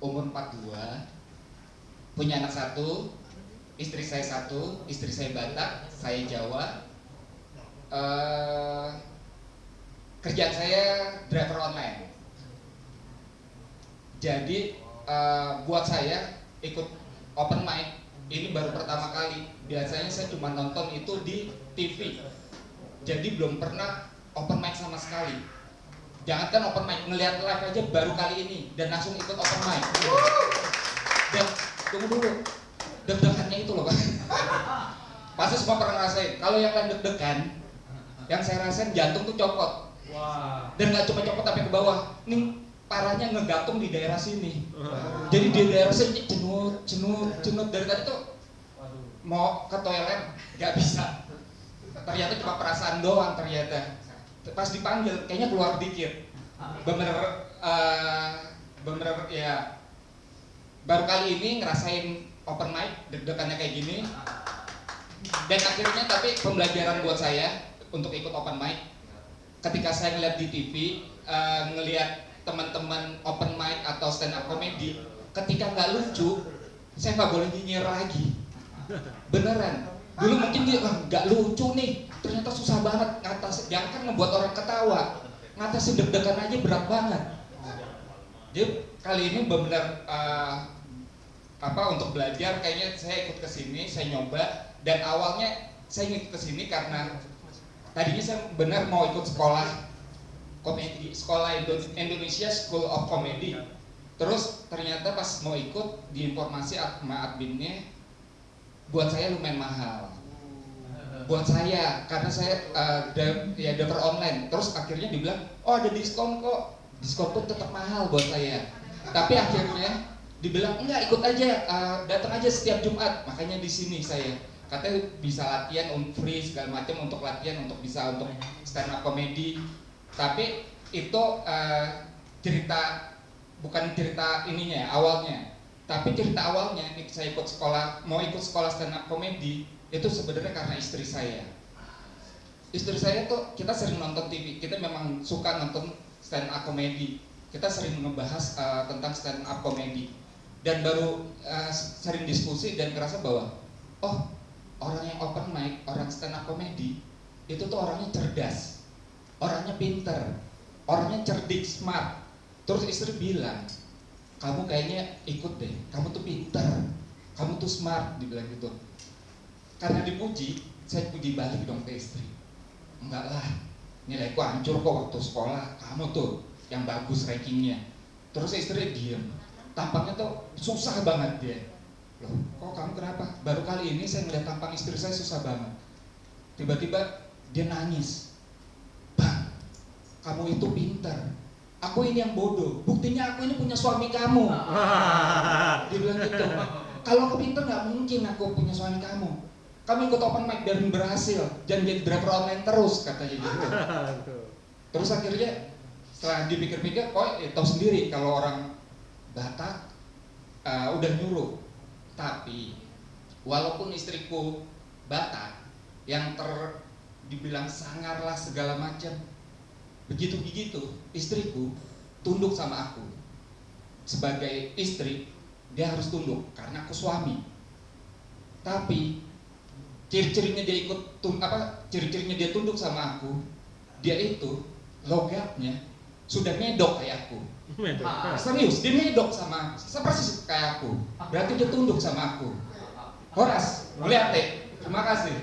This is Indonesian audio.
umur 42 punya anak satu istri saya satu istri saya Batak saya Jawa. Uh, kerjaan saya driver online. Jadi uh, buat saya ikut open mic ini baru pertama kali. Biasanya saya cuma nonton itu di TV jadi belum pernah open mic sama sekali jangankan open mic ngelihat live aja baru kali ini dan langsung ikut open mic. Dan tunggu dulu deg-degannya itu loh pasti semua pernah ngerasain. Kalau yang lain deg-degan yang saya rasain jantung tuh copot. Dan nggak cuma copot tapi ke bawah. Nih parahnya ngegantung di daerah sini. Jadi di daerah sini cenut cenut cenut dari tadi tuh mau ke toilet nggak bisa. Ternyata cuma perasaan doang ternyata pas dipanggil kayaknya keluar dikit. Bener uh, bener ya. Baru kali ini ngerasain open mic deg-degannya kayak gini. Dan akhirnya tapi pembelajaran buat saya untuk ikut open mic ketika saya ngeliat di TV uh, ngeliat teman-teman open mic atau stand up comedy ketika nggak lucu saya nggak boleh nyinyir lagi. Beneran dulu mungkin dia nggak lucu nih. Ternyata susah banget ngatas jangan kan ngebuat orang ketawa. Ngatasin deg-degan aja berat banget. Jadi kali ini benar uh, apa untuk belajar kayaknya saya ikut ke sini saya nyoba. Dan awalnya saya ikut ke sini karena tadinya saya benar mau ikut sekolah komedi sekolah Indonesia School of Comedy. Terus ternyata pas mau ikut di informasi sama adminnya buat saya lumayan mahal. Buat saya karena saya uh, ya daftar online. Terus akhirnya dibilang oh ada diskon kok. Diskon pun tetap mahal buat saya. Tapi akhirnya dibilang enggak ikut aja uh, datang aja setiap Jumat. Makanya di sini saya katanya bisa latihan on free segala macam untuk latihan untuk bisa untuk stand up comedy tapi itu uh, cerita bukan cerita ininya awalnya tapi cerita awalnya ini saya ikut sekolah mau ikut sekolah stand up comedy itu sebenarnya karena istri saya. Istri saya tuh kita sering nonton TV kita memang suka nonton stand up comedy kita sering ngebahas uh, tentang stand up comedy dan baru uh, sering diskusi dan kerasa bahwa oh orang yang open mic orang stand up comedy itu tuh orangnya cerdas orangnya pinter orangnya cerdik smart. Terus istri bilang kamu kayaknya ikut deh. Kamu tuh pinter. Kamu tuh smart dibilang gitu. Karena dipuji saya puji balik dong ke istri. Enggak lah. Nilaiku hancur kok waktu sekolah. Kamu tuh yang bagus rankingnya. Terus istri diem. Tampangnya tuh susah banget dia. Loh kok kamu kenapa? Baru kali ini saya ngeliat tampang istri saya susah banget. Tiba-tiba dia nangis. Bang kamu itu pinter aku ini yang bodoh. Buktinya aku ini punya suami kamu. Dia bilang gitu. Kalau aku pinter nggak mungkin aku punya suami kamu. Kami ikut open mic dan berhasil. Dan jadi driver online terus katanya gitu. Terus akhirnya setelah dipikir-pikir kok ya, tahu sendiri kalau orang Batak uh, udah nyuruh. Tapi walaupun istriku Batak yang ter dibilang sangar lah segala macam begitu begitu istriku tunduk sama aku. Sebagai istri dia harus tunduk karena aku suami. Tapi ciri-cirinya dia ikut tum, apa ciri-cirinya dia tunduk sama aku dia itu logatnya sudah medok kayak aku. Ah, serius dia medok sama seperti kayak aku. Berarti dia tunduk sama aku. Horas, melihat terima kasih